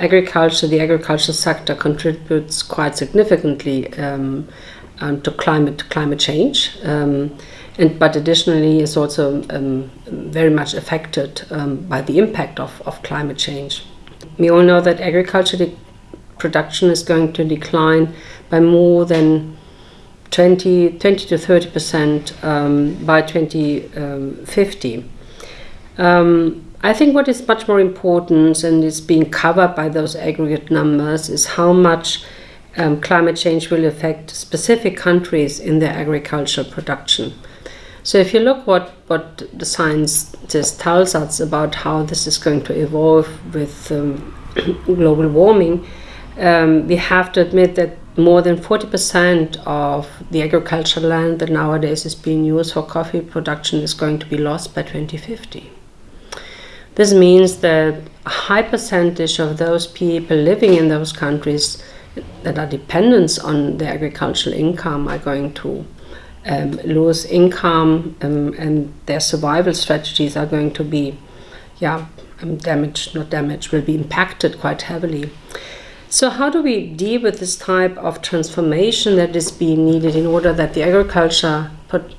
agriculture, the agricultural sector contributes quite significantly um, um, to climate climate change, um, and but additionally is also um, very much affected um, by the impact of, of climate change. We all know that agriculture production is going to decline by more than 20, 20 to 30 percent um, by 2050. Um, I think what is much more important and is being covered by those aggregate numbers is how much um, climate change will affect specific countries in their agricultural production. So if you look what, what the science just tells us about how this is going to evolve with um, global warming, um, we have to admit that more than 40% of the agricultural land that nowadays is being used for coffee production is going to be lost by 2050. This means that a high percentage of those people living in those countries that are dependent on the agricultural income are going to um, lose income um, and their survival strategies are going to be yeah, um, damaged, not damaged, will be impacted quite heavily. So how do we deal with this type of transformation that is being needed in order that the agriculture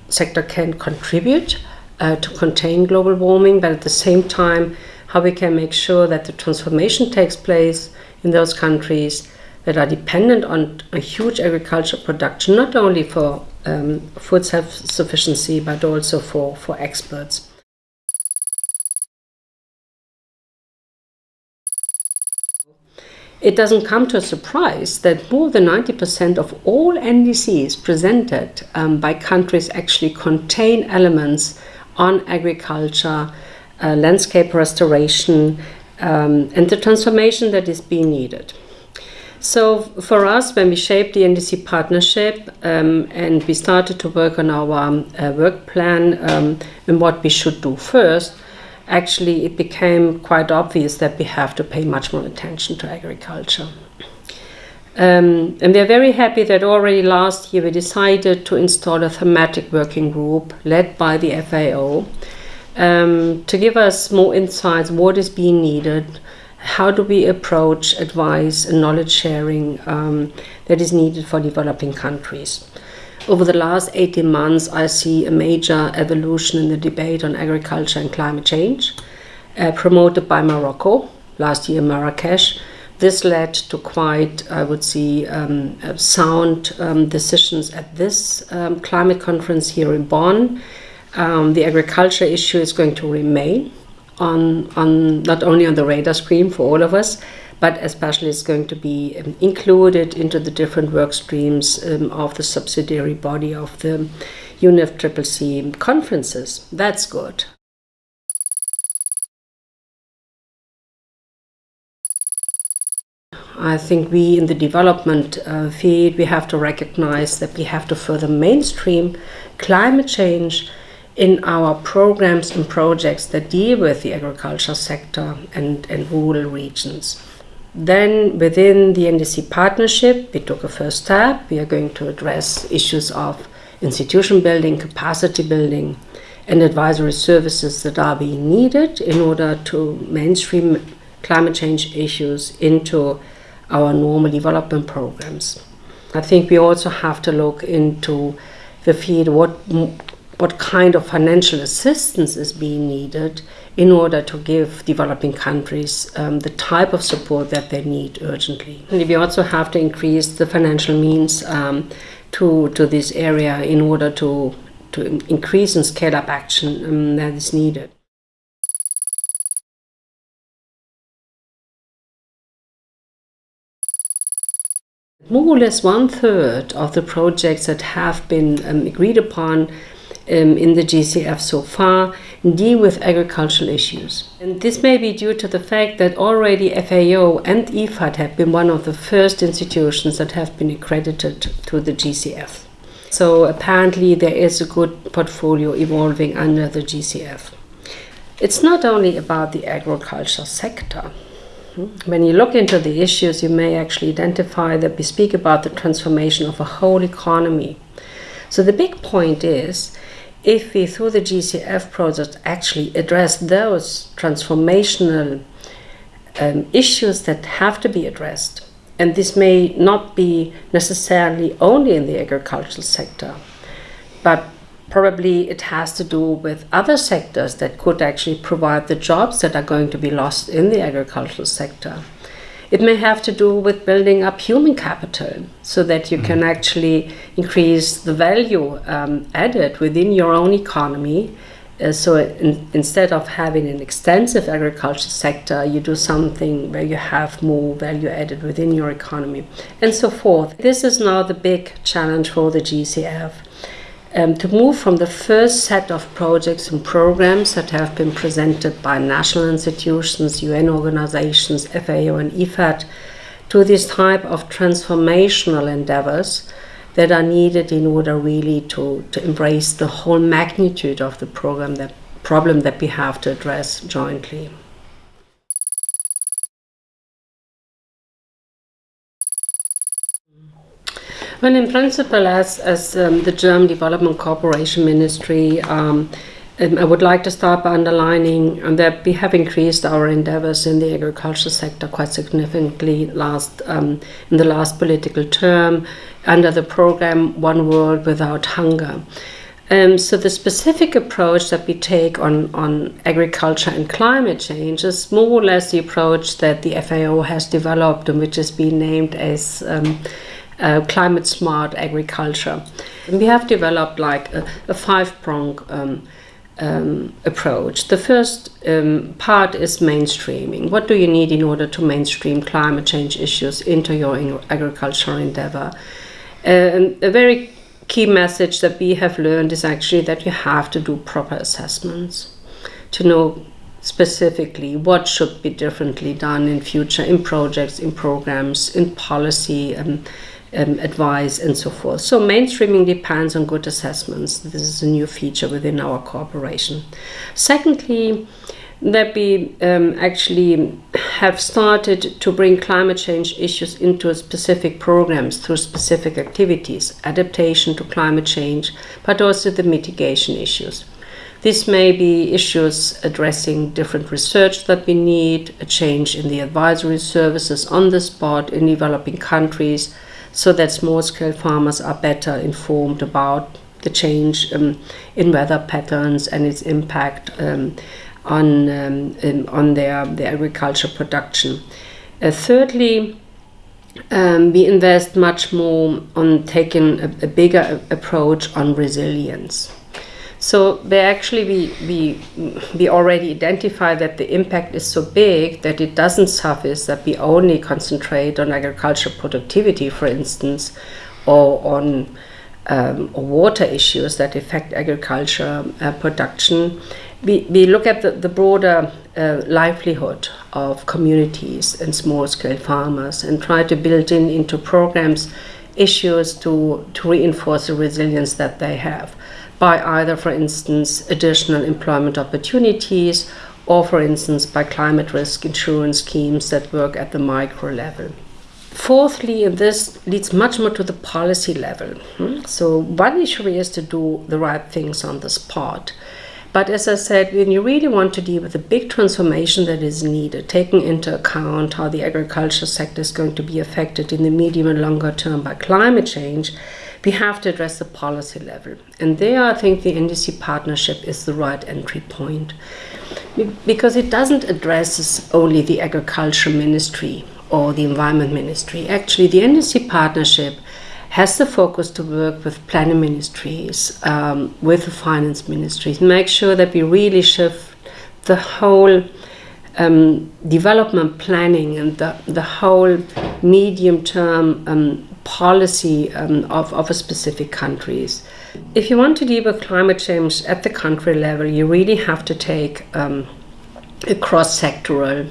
sector can contribute uh, to contain global warming, but at the same time, how we can make sure that the transformation takes place in those countries that are dependent on a huge agricultural production, not only for um, food self-sufficiency, but also for, for exports. It doesn't come to a surprise that more than 90% of all NDCs presented um, by countries actually contain elements on agriculture, uh, landscape restoration, um, and the transformation that is being needed. So for us, when we shaped the NDC partnership um, and we started to work on our um, uh, work plan um, and what we should do first, actually it became quite obvious that we have to pay much more attention to agriculture. Um, and we are very happy that already last year we decided to install a thematic working group led by the FAO um, to give us more insights what is being needed, how do we approach advice and knowledge sharing um, that is needed for developing countries. Over the last 18 months, I see a major evolution in the debate on agriculture and climate change, uh, promoted by Morocco last year Marrakesh. This led to quite, I would say, um, uh, sound um, decisions at this um, climate conference here in Bonn. Um, the agriculture issue is going to remain on, on not only on the radar screen for all of us, but especially it's going to be um, included into the different work streams of the subsidiary body of the UNFCCC conferences. That's good. I think we in the development uh, field, we have to recognize that we have to further mainstream climate change in our programs and projects that deal with the agriculture sector and, and rural regions. Then within the NDC partnership, we took a first step. We are going to address issues of institution building, capacity building, and advisory services that are being needed in order to mainstream climate change issues into our normal development programs. I think we also have to look into the field what what kind of financial assistance is being needed in order to give developing countries um, the type of support that they need urgently. And we also have to increase the financial means um, to, to this area in order to, to increase and scale up action um, that is needed. More or less one third of the projects that have been um, agreed upon um, in the GCF so far deal with agricultural issues. And this may be due to the fact that already FAO and IFAD have been one of the first institutions that have been accredited to the GCF. So apparently there is a good portfolio evolving under the GCF. It's not only about the agriculture sector. When you look into the issues, you may actually identify that we speak about the transformation of a whole economy. So the big point is if we, through the GCF project, actually address those transformational um, issues that have to be addressed. And this may not be necessarily only in the agricultural sector, but probably it has to do with other sectors that could actually provide the jobs that are going to be lost in the agricultural sector. It may have to do with building up human capital so that you can actually increase the value um, added within your own economy. Uh, so in, instead of having an extensive agricultural sector, you do something where you have more value added within your economy and so forth. This is now the big challenge for the GCF um, to move from the first set of projects and programs that have been presented by national institutions, UN organizations, FAO and IFAD, to this type of transformational endeavors that are needed in order really to, to embrace the whole magnitude of the program that problem that we have to address jointly. Well, in principle, as, as um, the German Development Cooperation Ministry, um, um, I would like to start by underlining um, that we have increased our endeavors in the agricultural sector quite significantly last um, in the last political term under the program One World Without Hunger. Um, so the specific approach that we take on, on agriculture and climate change is more or less the approach that the FAO has developed and which has been named as um, uh, climate smart agriculture. And we have developed like a, a five prong um, um, approach. The first um, part is mainstreaming. What do you need in order to mainstream climate change issues into your agricultural endeavor? A very key message that we have learned is actually that you have to do proper assessments to know specifically what should be differently done in future in projects, in programs, in policy, um, um, advice and so forth. So mainstreaming depends on good assessments. This is a new feature within our cooperation. Secondly, that we um, actually have started to bring climate change issues into specific programs through specific activities, adaptation to climate change, but also the mitigation issues. This may be issues addressing different research that we need, a change in the advisory services on the spot in developing countries, so that small-scale farmers are better informed about the change um, in weather patterns and its impact um, on, um, on their, their agriculture production. Uh, thirdly, um, we invest much more on taking a, a bigger approach on resilience. So they actually we, we we already identify that the impact is so big that it doesn't suffice that we only concentrate on agricultural productivity, for instance, or on um, water issues that affect agriculture uh, production. We, we look at the, the broader uh, livelihood of communities and small-scale farmers and try to build in into programs issues to, to reinforce the resilience that they have by either, for instance, additional employment opportunities or, for instance, by climate risk insurance schemes that work at the micro level. Fourthly, and this leads much more to the policy level. Hmm? So, one issue is to do the right things on the spot. But as I said, when you really want to deal with the big transformation that is needed, taking into account how the agriculture sector is going to be affected in the medium and longer term by climate change, we have to address the policy level. And there, I think the NDC partnership is the right entry point because it doesn't address only the agriculture ministry or the environment ministry. Actually, the NDC partnership has the focus to work with planning ministries, um, with the finance ministries, make sure that we really shift the whole um, development planning and the, the whole medium term um, policy um, of, of a specific countries. If you want to deal with climate change at the country level, you really have to take um, a cross-sectoral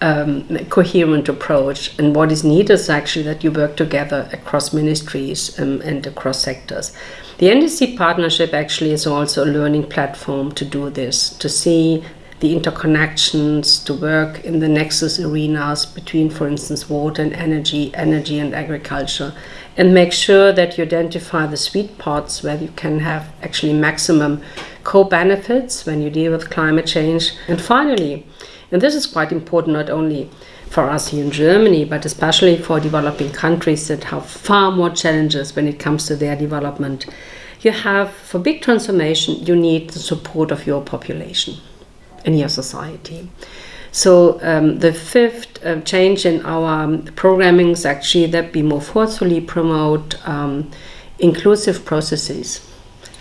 um, coherent approach. And what is needed is actually that you work together across ministries um, and across sectors. The NDC partnership actually is also a learning platform to do this, to see the interconnections, to work in the nexus arenas between, for instance, water and energy, energy and agriculture, and make sure that you identify the sweet spots where you can have actually maximum co-benefits when you deal with climate change. And finally, And this is quite important not only for us here in Germany, but especially for developing countries that have far more challenges when it comes to their development. You have, for big transformation, you need the support of your population in your society. So um, the fifth uh, change in our um, programming is actually that we more forcefully promote um, inclusive processes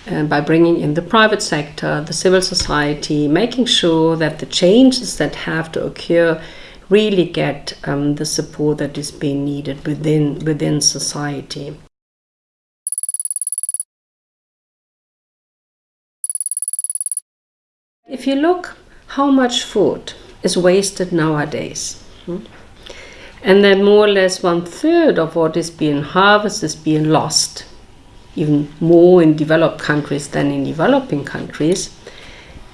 uh, by bringing in the private sector, the civil society, making sure that the changes that have to occur really get um, the support that is being needed within within society. If you look how much food is wasted nowadays, hmm, and then more or less one third of what is being harvested is being lost, even more in developed countries than in developing countries.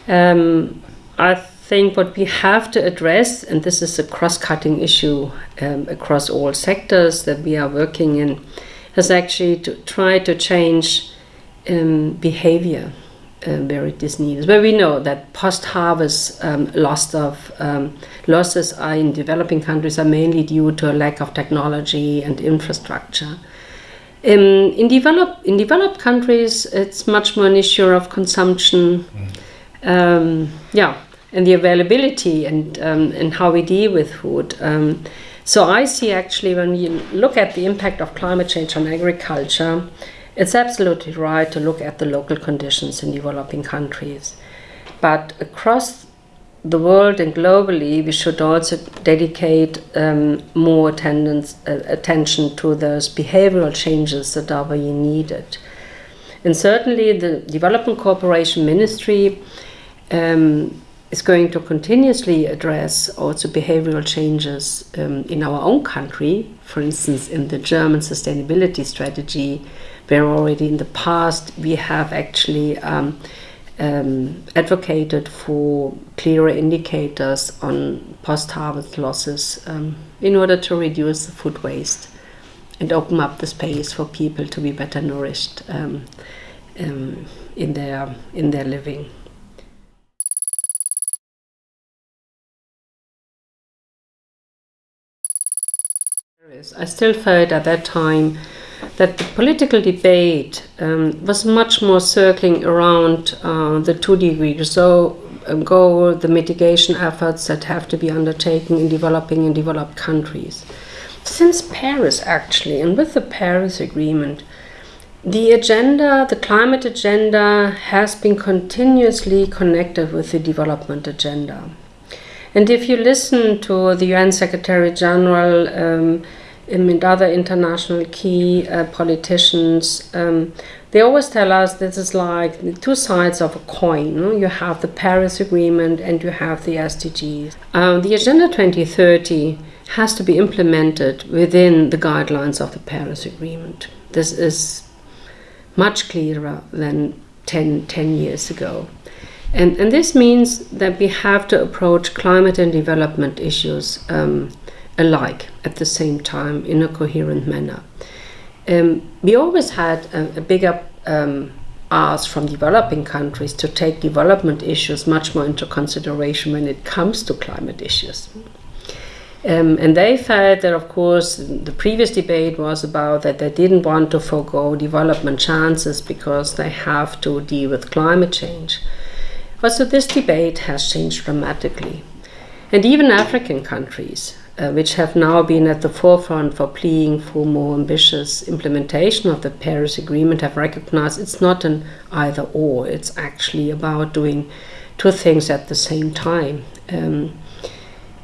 Um, I think what we have to address, and this is a cross-cutting issue um, across all sectors that we are working in, is actually to try to change um, behavior um, where it is needed. Where we know that post-harvest um, loss of um, losses are in developing countries are mainly due to a lack of technology and infrastructure. Um, in, develop, in developed countries, it's much more an issue of consumption. Mm. yeah, and the availability and, um, and how we deal with food. Um, so I see actually when you look at the impact of climate change on agriculture, it's absolutely right to look at the local conditions in developing countries. But across the world and globally, we should also dedicate um, more attendance, uh, attention to those behavioral changes that are very needed. And certainly the Development Cooperation Ministry um, is going to continuously address also behavioral changes um, in our own country. For instance, in the German sustainability strategy, where already in the past we have actually um, um, advocated for clearer indicators on post-harvest losses um, in order to reduce the food waste and open up the space for people to be better nourished um, um, in their in their living. I still felt at that time that the political debate um, was much more circling around uh, the two degrees so uh, goal, the mitigation efforts that have to be undertaken in developing and developed countries. Since Paris, actually, and with the Paris Agreement, the agenda, the climate agenda, has been continuously connected with the development agenda. And if you listen to the UN Secretary General, um, and other international key uh, politicians, um, they always tell us this is like the two sides of a coin. You have the Paris Agreement and you have the SDGs. Um, the Agenda 2030 has to be implemented within the guidelines of the Paris Agreement. This is much clearer than 10, 10 years ago. And, and this means that we have to approach climate and development issues um, alike at the same time in a coherent manner. Um, we always had a, a bigger um, ask from developing countries to take development issues much more into consideration when it comes to climate issues. Um, and they felt that, of course, the previous debate was about that they didn't want to forego development chances because they have to deal with climate change. But so this debate has changed dramatically. And even African countries uh, which have now been at the forefront for pleading for more ambitious implementation of the Paris Agreement, have recognized it's not an either or, it's actually about doing two things at the same time. Um,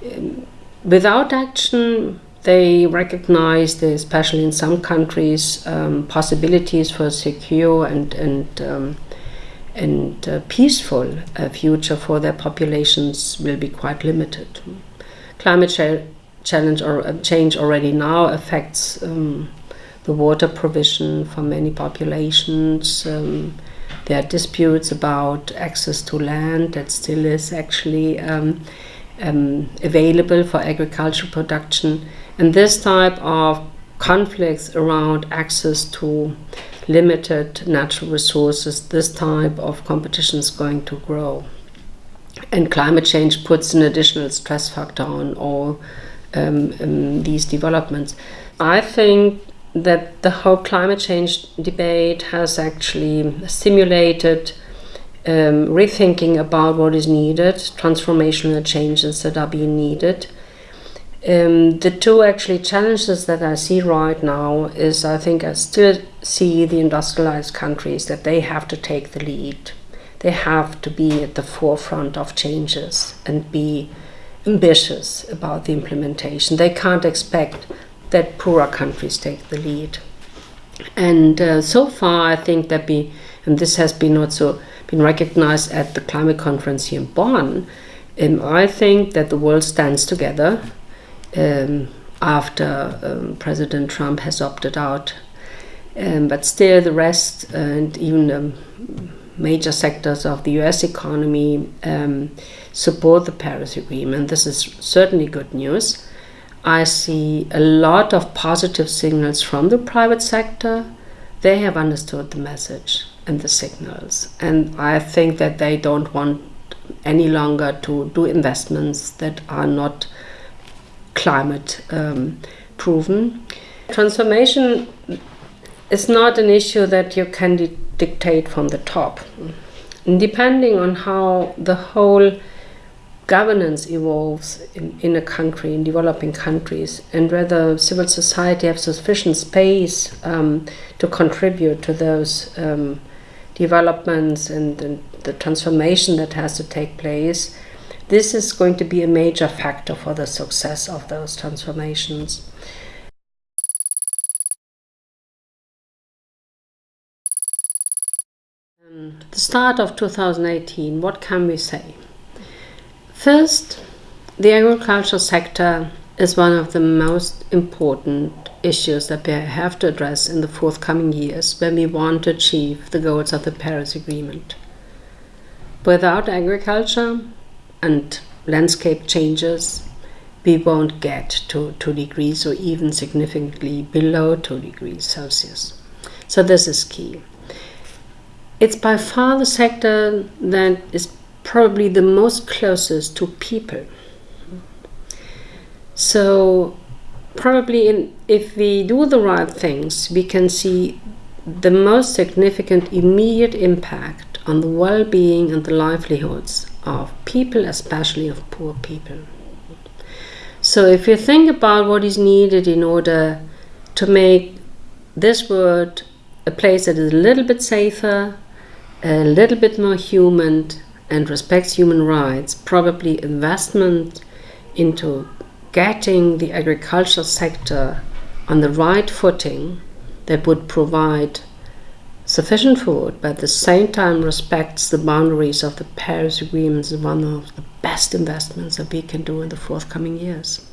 um, without action, they recognize, especially in some countries, um, possibilities for secure and, and um, and uh, peaceful future for their populations will be quite limited. Climate challenge or uh, change already now affects um, the water provision for many populations. Um, there are disputes about access to land that still is actually um, um, available for agricultural production. And this type of conflicts around access to limited natural resources, this type of competition is going to grow. And climate change puts an additional stress factor on all um, um, these developments. I think that the whole climate change debate has actually stimulated um, rethinking about what is needed, transformational changes that are being needed. Um, the two actually challenges that I see right now is I think I still see the industrialized countries that they have to take the lead. They have to be at the forefront of changes and be ambitious about the implementation. They can't expect that poorer countries take the lead. And uh, so far, I think that we, and this has been also been recognized at the climate conference here in Bonn, um, I think that the world stands together um, after um, President Trump has opted out. Um, but still, the rest and even major sectors of the US economy um, support the Paris Agreement. This is certainly good news. I see a lot of positive signals from the private sector. They have understood the message and the signals. And I think that they don't want any longer to do investments that are not climate um, proven. Transformation is not an issue that you can dictate from the top. And depending on how the whole governance evolves in, in a country, in developing countries, and whether civil society have sufficient space um, to contribute to those um, developments and, and the transformation that has to take place, this is going to be a major factor for the success of those transformations. Um, the start of 2018, what can we say? First, the agriculture sector is one of the most important issues that we have to address in the forthcoming years when we want to achieve the goals of the Paris Agreement. Without agriculture and landscape changes, we won't get to 2 degrees or even significantly below 2 degrees Celsius. So this is key. It's by far the sector that is probably the most closest to people. So probably in, if we do the right things, we can see the most significant immediate impact on the well-being and the livelihoods of people, especially of poor people. So if you think about what is needed in order to make this world a place that is a little bit safer, a little bit more human, and respects human rights, probably investment into getting the agricultural sector on the right footing that would provide sufficient food, but at the same time respects the boundaries of the Paris Agreement is one of the best investments that we can do in the forthcoming years.